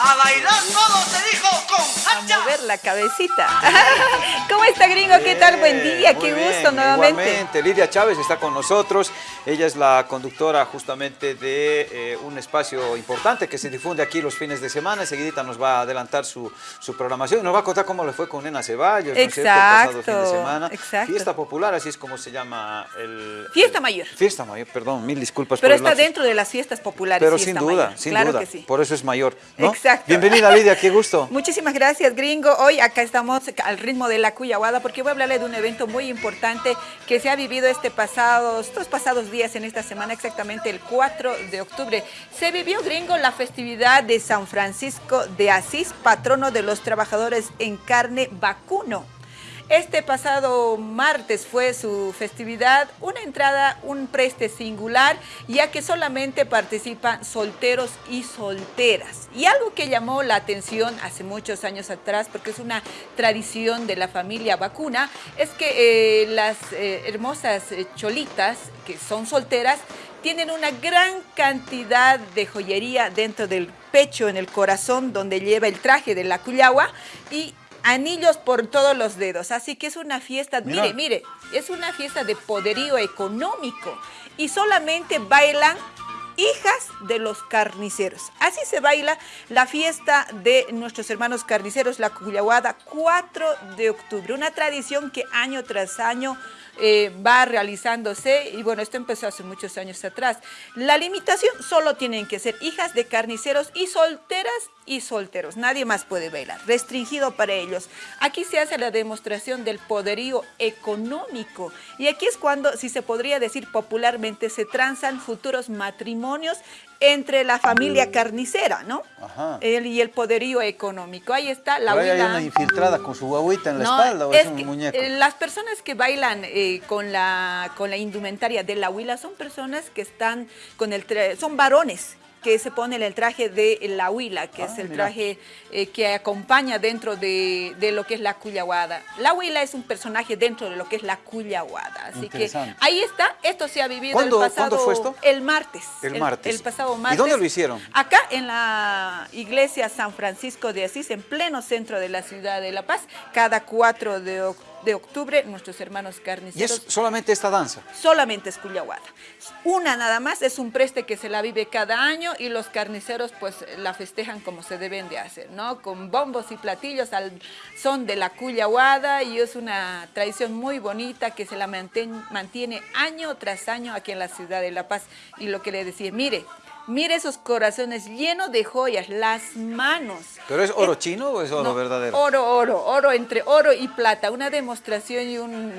A bailar todo se dijo con A mover la cabecita. ¿Cómo está, gringo? ¿Qué tal? Buen día, qué gusto nuevamente. Igualmente, Lidia Chávez está con nosotros. Ella es la conductora justamente de eh, un espacio importante que se difunde aquí los fines de semana. Enseguidita nos va a adelantar su, su programación y nos va a contar cómo le fue con Nena Ceballos, ¿no es cierto? El pasado fin de semana. exacto. Fiesta popular, así es como se llama el... Fiesta el- mayor. Fiesta mayor, perdón, mil disculpas Pero por está dentro de las fiestas populares. Pero sin duda, mayor. sin claro duda. que sí. Por eso es mayor, ¿no? Exacto. Bienvenida Lidia, qué gusto. Muchísimas gracias, gringo. Hoy acá estamos al ritmo de la Cuyahuada porque voy a hablarle de un evento muy importante que se ha vivido este pasado, estos pasados días en esta semana, exactamente el 4 de octubre. Se vivió, gringo, la festividad de San Francisco de Asís, patrono de los trabajadores en carne vacuno. Este pasado martes fue su festividad, una entrada, un preste singular, ya que solamente participan solteros y solteras. Y algo que llamó la atención hace muchos años atrás, porque es una tradición de la familia vacuna, es que eh, las eh, hermosas eh, cholitas, que son solteras, tienen una gran cantidad de joyería dentro del pecho, en el corazón, donde lleva el traje de la cuyagua y anillos por todos los dedos. Así que es una fiesta, Mira. mire, mire, es una fiesta de poderío económico y solamente bailan hijas de los carniceros. Así se baila la fiesta de nuestros hermanos carniceros, la Cuyahuada, 4 de octubre. Una tradición que año tras año eh, va realizándose y bueno, esto empezó hace muchos años atrás. La limitación solo tienen que ser hijas de carniceros y solteras y solteros. Nadie más puede bailar, restringido para ellos. Aquí se hace la demostración del poderío económico y aquí es cuando, si se podría decir popularmente, se transan futuros matrimonios entre la familia carnicera, ¿no? Ajá. El- y el poderío económico. Ahí está la ahí hay una infiltrada con su guaguita en la No, espalda o es, es un que, muñeco. eh, las personas que bailan eh, con, la, con la indumentaria de la huila son personas que están con el son varones que se ponen el traje de la huila, que Ah, es el mira. traje eh, que acompaña dentro de, de lo que es la cuyahuada. La huila es un personaje dentro de lo que es la cuyahuada. Así que ahí está, esto se ha vivido ¿Cuándo- el pasado... cuándo fue esto? El martes. El martes. El pasado ¿Y martes. dónde lo hicieron? Acá en la iglesia San Francisco de Asís, en pleno centro de la ciudad de La Paz, cada 4 de, oc- de octubre, nuestros hermanos Y carniceros. es solamente esta danza. Solamente es Cuyahuada. Una nada más, es un preste que se la vive cada año y los carniceros pues la festejan como se deben de hacer, ¿no? Con bombos y platillos al son de la Cuyahuada y es una tradición muy bonita que se la mantén- mantiene año tras año aquí en la ciudad de La Paz. Y lo que le decía, mire, mire esos corazones llenos de joyas, las manos. ¿Pero es oro Eh, chino o es oro no, verdadero? Oro, oro, oro entre oro y plata, una demostración y un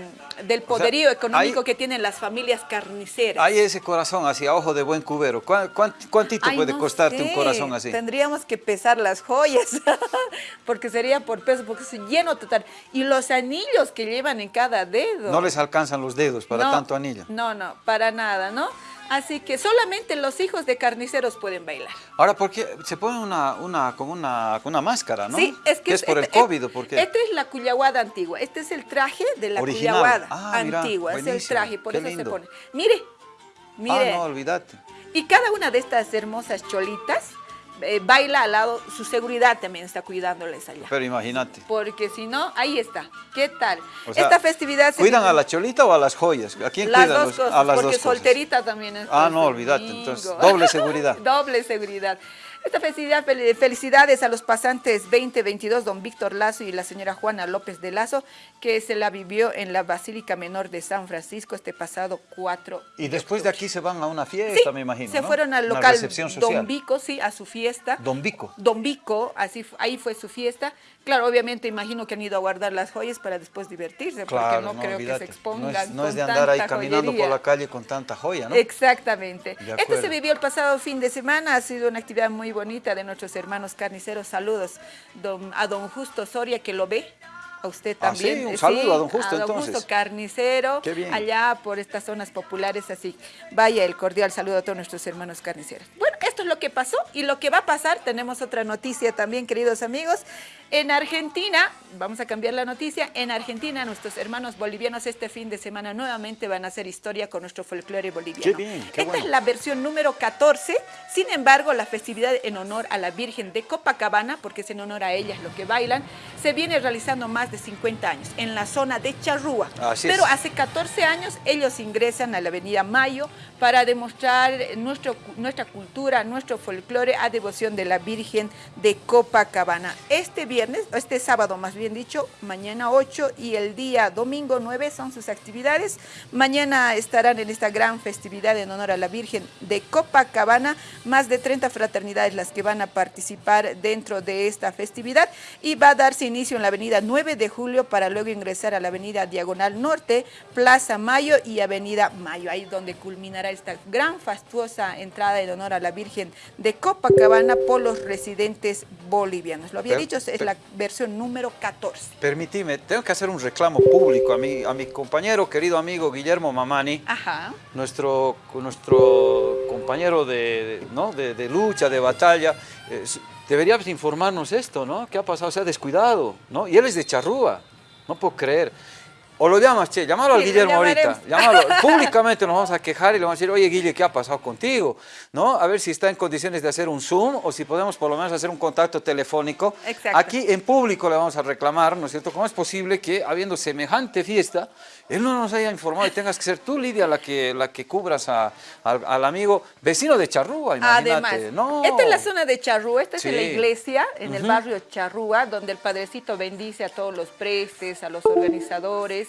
del poderío económico hay- que tienen las familias carniceras. Hay ese corazón así, a ojo de buen cubero. ¿Cuán- cuán- ¿Cuántito Ay, puede no costarte un corazón así? Tendríamos que pesar las joyas, porque sería por peso, porque es lleno total. Y los anillos que llevan en cada dedo. No les alcanzan los dedos para No, tanto anillo. No, no, para nada, ¿no? Así que solamente los hijos de carniceros pueden bailar. Ahora, ¿por qué se pone una, una, como una, una máscara, no? Sí, es que ¿Qué es por el este- COVID o por qué? Esta es la cuyahuada antigua. Este es el traje de la Original. cuyahuada Ah, mira, antigua. Es el traje, por qué eso lindo. se pone. Mire, mire. Ah, no, olvídate. Y cada una de estas hermosas cholitas eh, baila al lado, su seguridad también está cuidándoles allá. Pero imagínate. Porque si no, ahí está. ¿Qué tal? O sea, Esta festividad se ¿Cuidan a la cholita o a las joyas? ¿A quién las cuidan dos los- cosas, a las porque dos cosas? solterita también es. Ah, no, olvídate, entonces, doble seguridad. doble seguridad. Esta festividad, fel- felicidades a los pasantes 2022, don Víctor Lazo y la señora Juana López de Lazo, que se la vivió en la Basílica Menor de San Francisco este pasado 4 Y después de aquí se van a una Sí, fiesta, me imagino, se ¿no? fueron al local. Don Vico, sí, a su fiesta. Don Vico. Don Vico, así, ahí fue su fiesta. Claro, obviamente imagino que han ido a guardar las joyas para después divertirse, Claro, porque no, creo que se expongan No es, no con es de andar ahí caminando por la calle con tanta joya, ¿no? Exactamente. Acuerdo. se vivió el pasado fin de semana, ha sido una actividad muy bonita de nuestros hermanos carniceros. Saludos don- a don Justo Soria, que lo ve. A usted Ah, también. sí, un saludo a don Justo, A don entonces. Justo Carnicero, allá por estas zonas populares, así. Vaya el cordial saludo a todos nuestros hermanos carniceros. Bueno, esto es lo que pasó y lo que va a pasar, tenemos otra noticia también, queridos amigos. En Argentina, vamos a cambiar la noticia, en Argentina nuestros hermanos bolivianos este fin de semana nuevamente van a hacer historia con nuestro folclore boliviano. Qué bien, qué Esta bueno. es la versión número 14, sin embargo la festividad en honor a la Virgen de Copacabana, porque es en honor a ellas lo que bailan, se viene realizando más de 50 años en la zona de Charrúa. Así es. Pero hace 14 años ellos ingresan a la avenida Mayo para demostrar nuestro, nuestra cultura, nuestro folclore a devoción de la Virgen de Copacabana. Este viernes, este sábado más bien dicho, mañana 8 y el día domingo 9 son sus actividades. Mañana estarán en esta gran festividad en honor a la Virgen de Copacabana, más de 30 fraternidades las que van a participar dentro de esta festividad y va a darse inicio en la avenida 9 de julio para luego ingresar a la avenida Diagonal Norte, Plaza Mayo y Avenida Mayo, ahí donde culminará esta gran fastuosa entrada en honor a la Virgen de Copacabana por los residentes bolivianos. Lo había dicho, es la versión número 14. Permitime, tengo que hacer un reclamo público a mi, a mi compañero, querido amigo Guillermo Mamani, Ajá. nuestro, nuestro compañero de, ¿no? de, de lucha, de batalla. eh, s- debería informarnos esto, ¿no? ¿Qué ha pasado? Se ha descuidado, ¿no? Y él es de Charrúa, no puedo creer. O lo llamas, che, llámalo al Sí, lo Guillermo ahorita, llámalo. Públicamente nos vamos a quejar y le vamos a decir, oye Guille, ¿qué ha pasado contigo? ¿No? A ver si está en condiciones de hacer un Zoom o si podemos por lo menos hacer un contacto telefónico. Exacto. Aquí en público le vamos a reclamar, ¿no es cierto? ¿Cómo es posible que habiendo semejante fiesta, él no nos haya informado y tengas que ser tú, Lidia, la que, la que cubras a- al, al amigo vecino de Charrúa, imagínate. Además, no. esta es la zona de Charrúa, esta Sí. es la iglesia en el barrio Charrúa, donde el Padrecito bendice a todos los prestes, a los organizadores,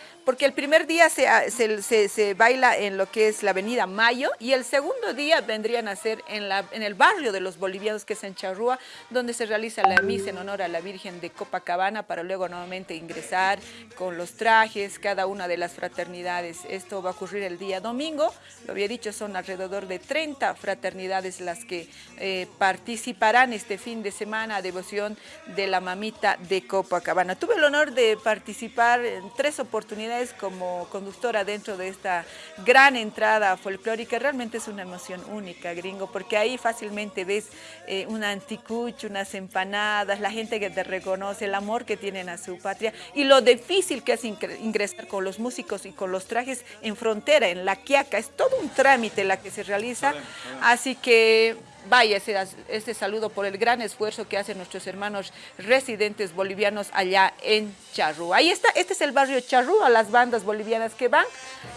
porque el primer día se, se- se- se baila en lo que es la avenida Mayo y el segundo día vendrían a ser en, la, en el barrio de los bolivianos, que es en Charrúa, donde se realiza la misa en honor a la Virgen de Copacabana para luego nuevamente ingresar con los trajes, cada una de las fraternidades. Esto va a ocurrir el día domingo, lo había dicho, son alrededor de 30 fraternidades las que eh, participarán este fin de semana a devoción de la mamita de Copacabana. Tuve el honor de participar en tres oportunidades como conductora dentro de esta gran entrada folclórica. Realmente es una emoción única, gringo, porque ahí fácilmente ves eh, un anticucho, unas empanadas, la gente que te reconoce, el amor que tienen a su patria y lo difícil que es ingre- ingresar con los músicos y con los trajes en frontera, en la Quiaca. Es todo un trámite la que se realiza. Así que vaya ese, ese saludo por el gran esfuerzo que hacen nuestros hermanos residentes bolivianos allá en Charrúa. Ahí está, este es el barrio Charrúa, las bandas bolivianas que van,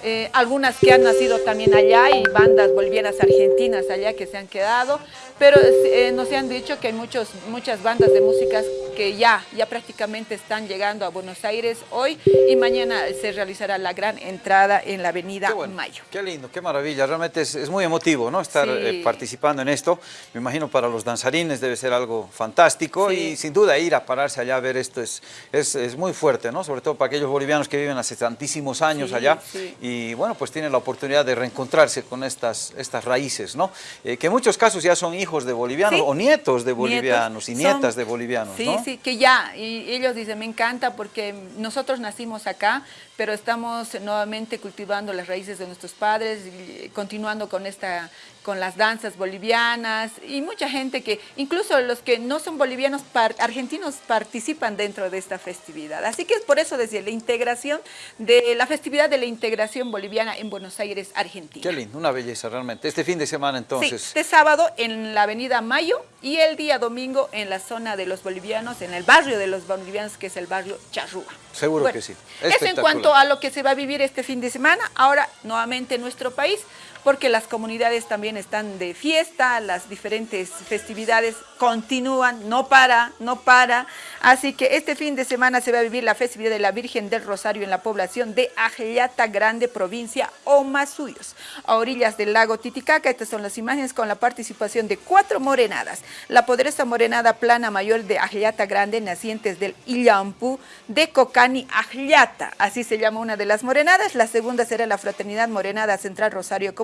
eh, algunas que han nacido también allá y bandas bolivianas argentinas allá que se han quedado, pero eh, nos han dicho que hay muchos, muchas bandas de músicas que ya, ya prácticamente están llegando a Buenos Aires hoy y mañana se realizará la gran entrada en la avenida Qué bueno, Mayo. Qué lindo, qué maravilla. Realmente es, es muy emotivo, ¿no? Estar Sí. eh, participando en esto. Me imagino para los danzarines debe ser algo fantástico Sí. y sin duda ir a pararse allá a ver esto es, es, es muy fuerte, ¿no? Sobre todo para aquellos bolivianos que viven hace tantísimos años Sí, allá y bueno, pues tienen la oportunidad de reencontrarse con estas, estas raíces, ¿no? Eh, que en muchos casos ya son hijos de bolivianos o nietos de Nietos. bolivianos y Son- nietas de bolivianos, Sí, ¿no? Sí, que ya, y ellos dicen, me encanta porque nosotros nacimos acá, pero estamos nuevamente cultivando las raíces de nuestros padres, y continuando con esta con las danzas bolivianas y mucha gente que, incluso los que no son bolivianos, par- argentinos participan dentro de esta festividad. Así que es por eso decía, la integración de la festividad de la integración boliviana en Buenos Aires, Argentina. Qué lindo, una belleza realmente. Este fin de semana entonces... Sí, este sábado en la avenida Mayo y el día domingo en la zona de los bolivianos, en el barrio de los bolivianos, que es el barrio Charrúa. Seguro que sí. Eso en cuanto a lo que se va a vivir este fin de semana. Ahora, nuevamente en nuestro país, porque las comunidades también están de fiesta, las diferentes festividades continúan, no para, no para. Así que este fin de semana se va a vivir la festividad de la Virgen del Rosario en la población de Ajellata Grande, provincia Omasuyos, a orillas del lago Titicaca. Estas son las imágenes con la participación de cuatro morenadas. La poderosa morenada plana mayor de Ajellata Grande, nacientes del Illampu de Cocani Ajellata. Así se llama una de las morenadas. La segunda será la Fraternidad Morenada Central Rosario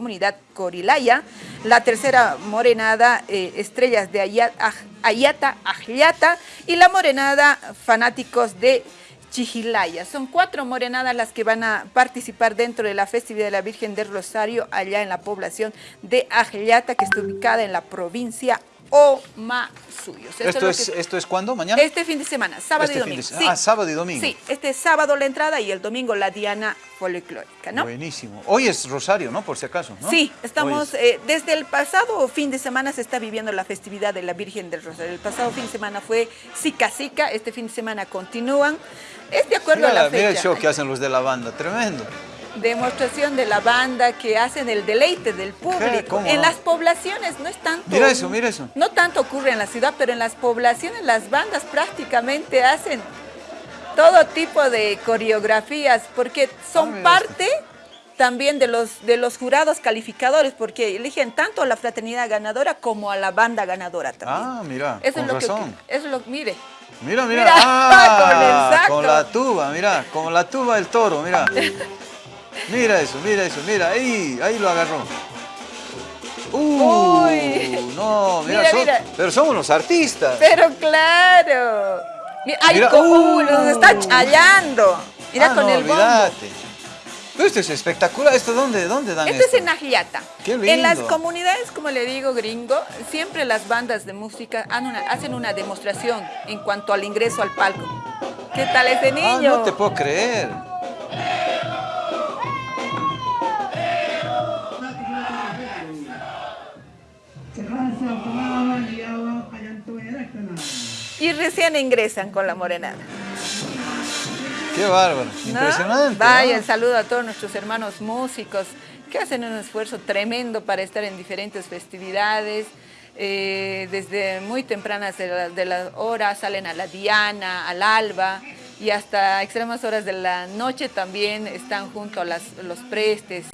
Corilaya. La tercera morenada eh, Estrellas de Ayata Ajellata. Y la morenada Fanáticos de Chijilaya. Son cuatro morenadas las que van a participar dentro de la festividad de la Virgen del Rosario allá en la población de Ajellata, que está ubicada en la provincia Omasuyos. suyos. ¿Esto es, que- ¿Esto es cuándo? ¿Mañana? Este fin de semana, sábado Este y fin de domingo. se- ah, sábado y domingo. Sí, este sábado la entrada y el domingo la Diana folclórica, ¿no? Buenísimo. Hoy es Rosario, ¿no? Por si acaso, ¿no? Sí, estamos, es- eh, desde el pasado fin de semana se está viviendo la festividad de la Virgen del Rosario. El pasado fin de semana fue Sica Sica, este fin de semana continúan. Es de acuerdo Mira, a la mira el fecha. show que hacen los de la banda, tremendo. Demostración de la banda que hacen el deleite del público. ¿Cómo En no? las poblaciones no es tanto. Mira eso, mira eso. No tanto ocurre en la ciudad, pero en las poblaciones las bandas prácticamente hacen todo tipo de coreografías porque son Ah, parte también de los, de los jurados calificadores porque eligen tanto a la fraternidad ganadora como a la banda ganadora también. Ah, mira, Eso con es lo razón. que eso es lo mire. Mira, mira, Mira, ah, con el saco. con la tuba, mira, con la tuba del toro, mira. Mira eso, mira eso, mira, ahí, ahí lo agarró. Uh, Uy. no, mira, Mira, son- mira. pero somos los artistas. Pero claro. Ay, Mira, co- uh. uy, nos está challando. Mira Ah, con no, el bombo. olvídate. Pero esto es espectacular, ¿esto dónde, dónde dan Esto esto? es en Ajiata. Qué En las lindo. comunidades, como le digo, gringo, siempre las bandas de música una- hacen una demostración en cuanto al ingreso al palco. ¿Qué tal ese Ah, niño? no te puedo creer. Y recién ingresan con la morenada. Qué bárbaro, ¿no? impresionante. Vaya, ¿no? el saludo a todos nuestros hermanos músicos que hacen un esfuerzo tremendo para estar en diferentes festividades. Eh, desde muy tempranas de la, de la hora salen a la Diana, al Alba y hasta extremas horas de la noche también están junto a las- los prestes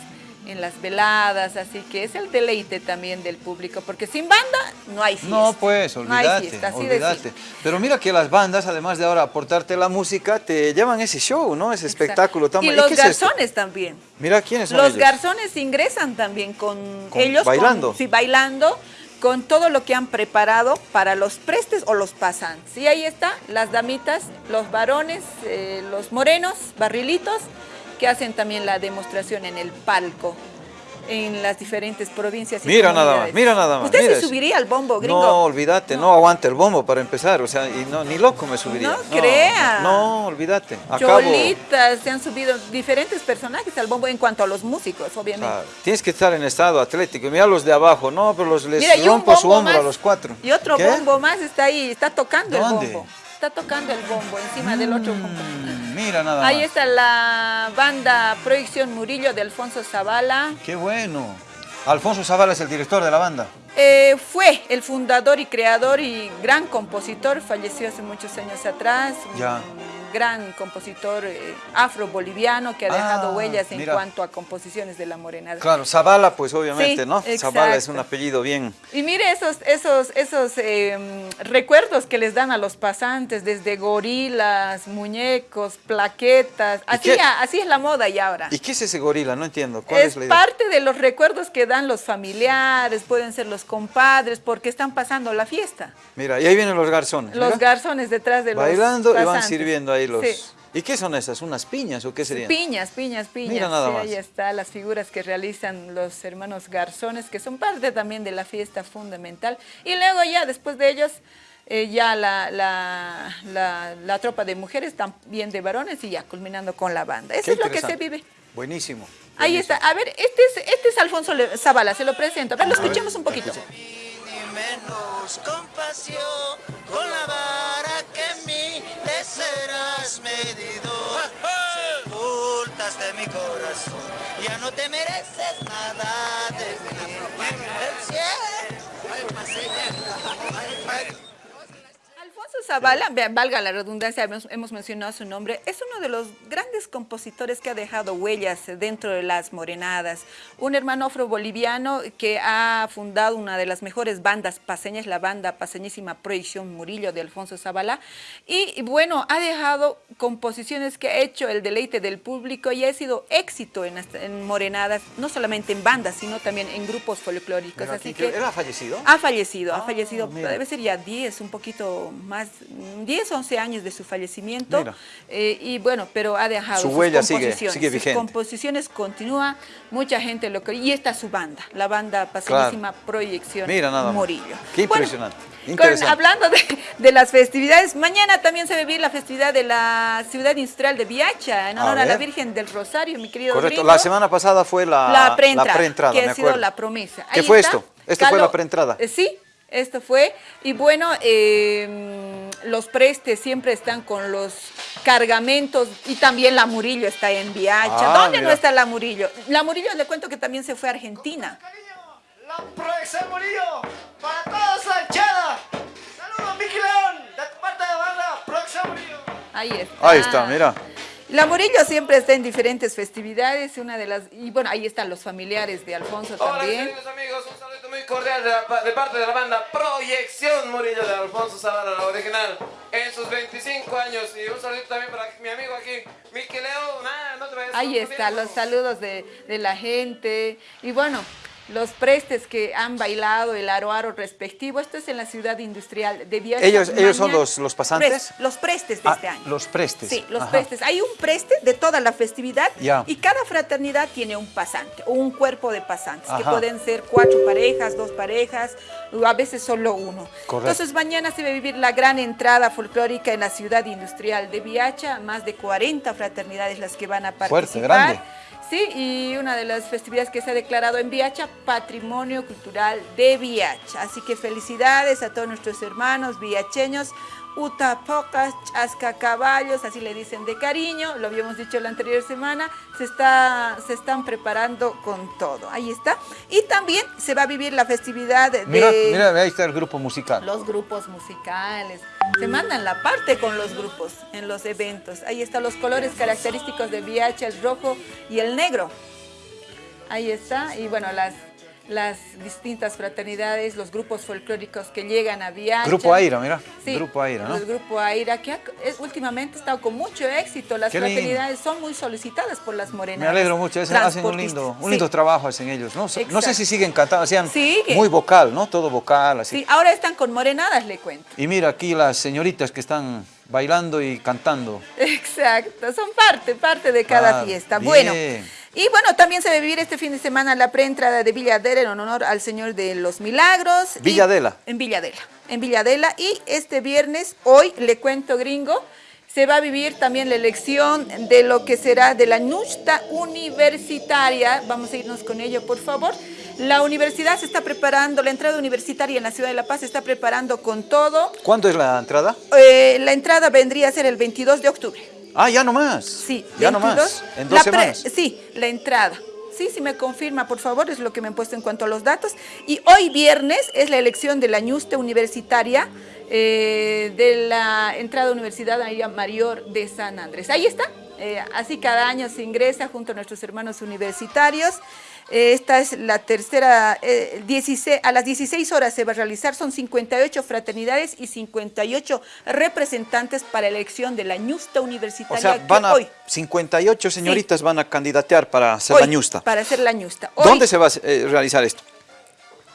en las veladas, así que es el deleite también del público, porque sin banda no hay fiesta. No, pues, No hay olvídate, fiesta, así de olvídate. Pero mira que las bandas, además de ahora aportarte la música, te llevan ese show, ¿no? Ese espectáculo tan Y ¿Y los esto? garzones también. Mira quiénes son Los ellos. garzones ingresan también con, Con- ellos. con- bailando. sí, bailando con todo lo que han preparado para los prestes o los pasantes. Y ahí está, las damitas, los varones, eh, los morenos, barrilitos, que hacen también la demostración en el palco en las diferentes provincias. y Mira nada más, mira nada más. ¿Usted mira se eso. subiría al bombo, gringo? No, olvídate, no. aguanta el bombo para empezar, o sea, y no, ni loco me subiría. No crea. No, olvídate. Acabo, Cholitas, se han subido diferentes personajes al bombo en cuanto a los músicos, obviamente. Tienes que estar en estado atlético. Mira los de abajo, no, pero los les Mira, rompo su hombro más, a los cuatro. Y otro ¿Qué? bombo más está ahí, está tocando ¿Dónde? el bombo. Está tocando el bombo encima del otro bombo. Mm, mira nada Ahí más. está la banda Proyección Murillo de Alfonso Zavala. Qué bueno. Alfonso Zavala es el director de la banda. Eh, fue el fundador y creador y gran compositor, falleció hace muchos años atrás. Ya. Gran compositor eh, afro-boliviano que ha dejado Ah, huellas en mira. cuanto a composiciones de la morenada. Claro, Zavala, pues obviamente, Sí, ¿no? Zavala es exacto. un apellido bien. Y mire esos, esos, esos eh, recuerdos que les dan a los pasantes, desde gorilas, muñecos, plaquetas. Así, así es la moda ya ahora. ¿Y qué es ese gorila? No entiendo. ¿Cuál es, Es la idea? parte de los recuerdos que dan los familiares, pueden ser los compadres, porque están pasando la fiesta. Mira, y ahí vienen los garzones. Los mira. garzones detrás de los Bailando y van sirviendo ahí los... Sí. ¿Y qué son esas? ¿Unas piñas o qué serían? Piñas, piñas, piñas. Mira nada Sí, más. ahí está, las figuras que realizan los hermanos garzones, que son parte también de la fiesta fundamental. Y luego ya, después de ellos, eh, ya la, la, la- la tropa de mujeres, también de varones, y ya culminando con la banda. Eso Qué es lo que se vive. Buenísimo. Ahí está. A ver, este es, este es Alfonso Zavala, se lo presento. A ver, lo escuchemos un poquito. Ni menos compasión con la vara que serás medido. Sepultas de mi corazón, ya no te mereces nada de mí. El cielo. Alfonso Zavala, vea, valga la redundancia, hemos, hemos mencionado su nombre, es uno de los grandes compositores que ha dejado huellas dentro de las morenadas. Un hermano afro-boliviano que ha fundado una de las mejores bandas paseñas, la banda paseñísima Proyección Murillo de Alfonso Zavala. Y, bueno, ha dejado composiciones que ha hecho el deleite del público y ha sido éxito en, en morenadas, no solamente en bandas, sino también en grupos folclóricos. Así que ¿Era fallecido? ha fallecido, ha Ah, fallecido, mira. debe ser ya 10, un poquito más 10, 11 años de su fallecimiento. Eh, y bueno, pero ha dejado Su sus huella sigue- composiciones. sigue sus vigente. composiciones continúa, mucha gente lo que... Y esta es su banda, la banda pasadísima Proyección Mira nada más. Morillo. Qué Bueno, impresionante, con- interesante. hablando de, de las festividades, mañana también se va a vivir la festividad de la ciudad industrial de Viacha, en honor a, la. Virgen del Rosario, mi querido Correcto, la semana pasada fue la, la preentrada, que me ha sido acuerdo. la promesa. ¿Qué Ahí fue está. esto? Esto fue la preentrada. eh, sí, esto fue. Y bueno, eh, los prestes siempre están con los cargamentos y también la Murillo está en Viacha. Ah, ¿Dónde no está la Murillo? La Murillo le cuento que también se fue a Argentina. La proyección Murillo para toda Sanchada. Saludos, Miki León, de parte de la banda Proyección Murillo. Ahí está. Ahí está, mira. La Murillo siempre está en diferentes festividades, una de las y bueno, ahí están los familiares de Alfonso Hola, también. queridos amigos, un saludo muy cordial de, la- de parte de la banda Proyección Murillo de Alfonso Zavala, la original, en sus 25 años. Y un saludo también para mi amigo aquí, Miki Leo. Nada, no te vayas. Ahí está, los saludos de, de la gente. Y bueno, los prestes que han bailado el aro aro respectivo. Esto es en la ciudad industrial de Viacha. ¿Ellos- ellos son los- los pasantes? Pres- los prestes de Ah, este año. los prestes. Sí, los Ajá. prestes. Hay un preste de toda la festividad y cada fraternidad tiene un pasante o un cuerpo de pasantes, que pueden ser cuatro parejas, dos parejas, o a veces solo uno. Correcto. Entonces mañana se va a vivir la gran entrada folclórica en la ciudad industrial de Viacha, más de 40 fraternidades las que van a participar. Fuerte, grande. Sí, y una de las festividades que se ha declarado en Viacha, Patrimonio Cultural de Viacha. Así que felicidades a todos nuestros hermanos viacheños, Utapocas, Chascacaballos, así le dicen de cariño, lo habíamos dicho la anterior semana, se, está, se están preparando con todo. Ahí está. Y también se va a vivir la festividad de Mira, mira, ahí está el grupo musical. los grupos musicales. Se mandan la parte con los grupos en los eventos. Ahí están los colores característicos de Viacha, el rojo y el negro. Ahí está. Y bueno, las, las distintas fraternidades, los grupos folclóricos que llegan a Viacha. Grupo Aira, mira. Sí, Grupo Aira, ¿no? El grupo Aira, que ha- es- últimamente ha estado con mucho éxito. Las Qué lindo. fraternidades son muy solicitadas por las morenas. Me alegro mucho, hacen, hacen un lindo, un lindo trabajo hacen ellos, ¿no? No sé si siguen cantando, hacían Sigue. muy vocal, ¿no? Todo vocal, así. Sí, ahora están con morenadas, le cuento. Y mira aquí las señoritas que están bailando y cantando. Exacto, son parte, parte de cada Ah, fiesta. bien. Bueno, y bueno, también se va a vivir este fin de semana la preentrada de Villadela en honor al Señor de los Milagros. Villadela. en Villadela, en Villadela. Y este viernes, hoy, le cuento gringo, se va a vivir también la elección de lo que será de la Nusta Universitaria. Vamos a irnos con ello, por favor. La universidad se está preparando, la entrada universitaria en la ciudad de La Paz se está preparando con todo. ¿Cuándo es la entrada? Eh, la entrada vendría a ser el 22 de octubre. Ah, ya nomás. Sí, Ya 22. nomás. En La dos pre- semanas. sí, la entrada. Sí, sí me confirma, por favor, es lo que me han puesto en cuanto a los datos. Y hoy viernes es la elección de la ñuste universitaria eh, de la entrada universitaria mayor de San Andrés. Ahí está. Eh, así cada año se ingresa junto a nuestros hermanos universitarios. Esta es la tercera, eh, 16, a las 16 horas se va a realizar, son 58 fraternidades y 58 representantes para elección de la ñusta O universitaria sea, que van a, hoy 58 señoritas van a candidatear para hacer Hoy, la ñusta. Para hacer la ñusta. Hoy, ¿Dónde se va a eh, realizar esto?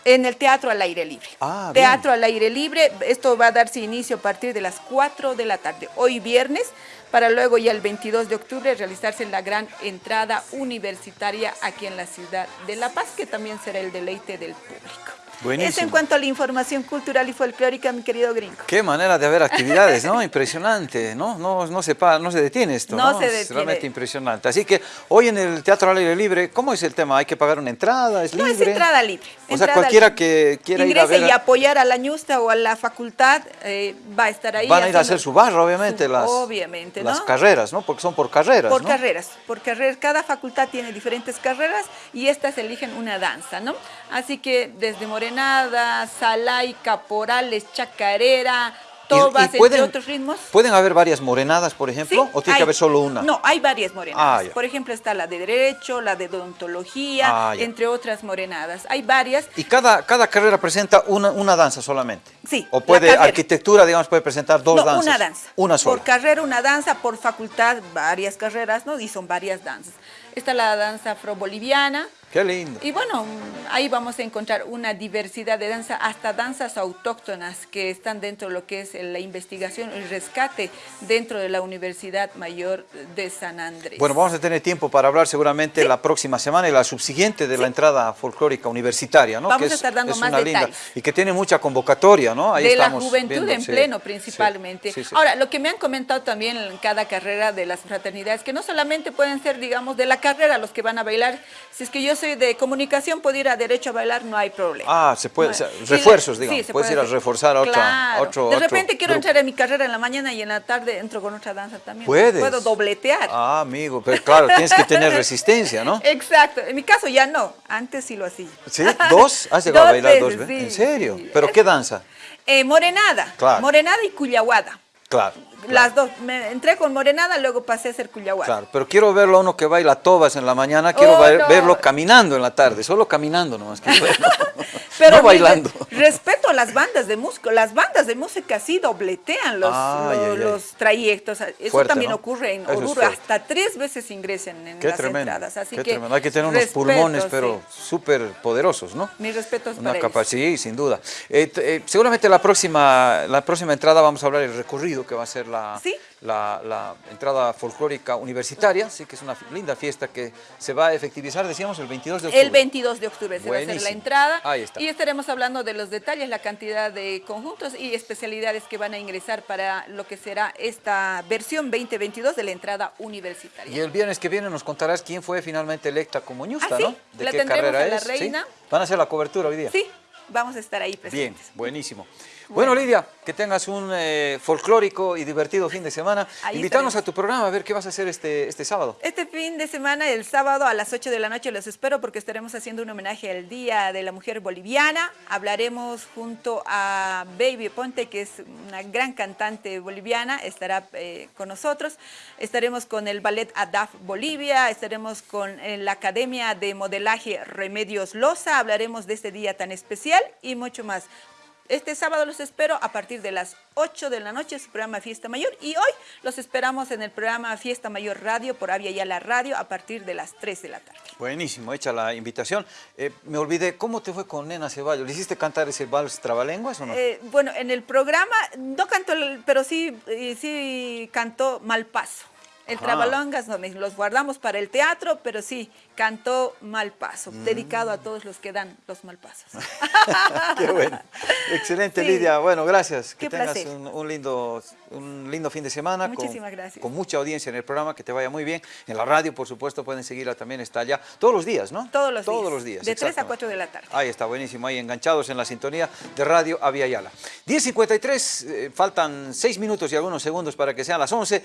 En el Teatro al Aire Libre. Ah. Teatro al Aire Libre. Esto va a darse inicio a partir de las 4 de la tarde. Hoy viernes, para luego ya el 22 de octubre realizarse la gran entrada universitaria aquí en la ciudad de La Paz, que también será el deleite del público. Buenísimo. Eso en cuanto a la información cultural y folclórica, mi querido gringo. Qué manera de haber actividades, ¿no? Impresionante, ¿no? No, no, se, no se detiene esto, No ¿no? se Es detiene. realmente impresionante. Así que hoy en el Teatro al Aire Libre, ¿cómo es el tema? ¿Hay que pagar una entrada? ¿Es No, libre? es entrada libre. O sea, cualquiera libre. que quiera ir a Ingrese ver... y apoyar a la ñusta o a la facultad eh, va a estar ahí. Van a ir a hacer su barra, obviamente, su- las, obviamente, las ¿no? carreras, ¿no? Porque son por carreras, Por ¿no? carreras, por carreras. Cada facultad tiene diferentes carreras y estas eligen una danza, ¿no? Así que desde Morenada, Salay, Caporales, Chacarera, Tobas, y pueden- entre otros ritmos. ¿Pueden haber varias morenadas, por ejemplo? Sí, ¿O tiene hay. que haber solo una? No, hay varias morenadas. Ah. Por ejemplo, está la de Derecho, la de Odontología, Ah, entre otras morenadas. Hay varias. Y cada, cada carrera presenta una, una danza solamente. Sí, O puede, arquitectura, digamos, puede presentar dos no, danzas. una danza. Una sola. Por carrera una danza, por facultad varias carreras, ¿no? Y son varias danzas. Está la danza afroboliviana, Qué lindo. Y bueno, ahí vamos a encontrar una diversidad de danza, hasta danzas autóctonas que están dentro de lo que es la investigación, el rescate dentro de la Universidad Mayor de San Andrés. Bueno, vamos a tener tiempo para hablar seguramente la próxima semana y la subsiguiente de la entrada folclórica universitaria, ¿no? Vamos que a estar dando es más una linda- detalles. y que tiene mucha convocatoria, ¿no? Ahí de la estamos juventud viendo, en sí, pleno principalmente. Ahora, lo que me han comentado también en cada carrera de las fraternidades, que no solamente pueden ser, digamos, de la carrera los que van a bailar, si es que yo soy de comunicación, puedo ir a derecho a bailar, no hay problema. Ah, se puede, o sea, refuerzos, sí, digamos. se Puedes puede ir a reforzar a otra, otro De otro repente quiero entrar en mi carrera en la mañana y en la tarde entro con otra danza también. Puedes. Puedo dobletear. Ah, amigo, pero claro, tienes que tener resistencia, ¿no? Exacto. En mi caso ya no. Antes sí lo hacía. ¿Sí? ¿Dos? ¿Has llegado a bailar dos veces, sí, ¿En serio? sí. ¿Pero qué danza? Eh, morenada. Claro. Morenada y cuyahuada. Claro. Las dos. Me entré con morenada, luego pasé a hacer cuyahuada. Claro, pero quiero verlo a uno que baila tobas en la mañana, quiero Oh, ver- no. verlo caminando en la tarde, solo caminando nomás. verlo. Pero no bailando. Respeto a las bandas de música. Las bandas de música sí dobletean los, los trayectos. Eso Fuerte, también ¿no? ocurre en Oruro. Hasta tres veces ingresan en Qué las tremendo. entradas. Así qué que tremendo. Hay que tener unos respeto, pulmones, pero súper poderosos, ¿no? Mis respetos Una para ellos. sí, sin duda. Eh, eh, seguramente la próxima, la próxima entrada vamos a hablar del recorrido que va a ser la, Sí. la, la entrada folclórica universitaria, sí que es una linda fiesta que se va a efectivizar, decíamos, el 22 de octubre. El 22 de octubre se va a hacer la Buenísimo. entrada Ahí está. y estaremos hablando de los detalles, la cantidad de conjuntos y especialidades que van a ingresar para lo que será esta versión 2022 de la entrada universitaria. Y el viernes que viene nos contarás quién fue finalmente electa como ñusta, Ah, sí, ¿no? ¿De la qué tendremos carrera a la es? ¿Sí? reina. ¿Van a hacer la cobertura hoy día? Sí, vamos a estar ahí Bien, presentes. buenísimo. Bueno, Lidia, que tengas un eh, folclórico y divertido fin de semana. Ahí Invítanos a tu programa a ver qué vas a hacer este, este sábado. Este fin de semana, el sábado a las 8 de la noche, los espero porque estaremos haciendo un homenaje al Día de la Mujer Boliviana. Hablaremos junto a Baby Ponte, que es una gran cantante boliviana, estará eh, con nosotros. Estaremos con el Ballet ADAF Bolivia, estaremos con eh, la Academia de Modelaje Remedios Loza, hablaremos de este día tan especial y mucho más. Este sábado los espero a partir de las 8 de la noche, su programa Fiesta Mayor. Y hoy los esperamos en el programa Fiesta Mayor Radio por Avia Yala Radio a partir de las 3 de la tarde. Buenísimo, hecha la invitación. Eh, me olvidé, ¿cómo te fue con Nena Ceballos? ¿Le hiciste cantar ese vals trabalenguas o no? Eh, bueno, en el programa no cantó, pero sí, eh, sí cantó Malpaso. El Ajá. Trabalongas no, los guardamos para el teatro, pero sí cantó Malpaso, Mm. dedicado a todos los que dan los malpasos. Qué bueno. Excelente, Sí. Lidia. Bueno, gracias. Que tengas un, un lindo, un lindo fin de semana. con- Muchísimas gracias. Con mucha audiencia en el programa, que te vaya muy bien. En la radio, por supuesto, pueden seguirla también, está allá. Todos los días, ¿no? Todos los Todos días. los días. De 3 a exactamente. 4 de la tarde. Ahí está, buenísimo. Ahí enganchados en la sintonía de Radio Avia Yala. 10.53, eh, faltan 6 minutos y algunos segundos para que sean las 11.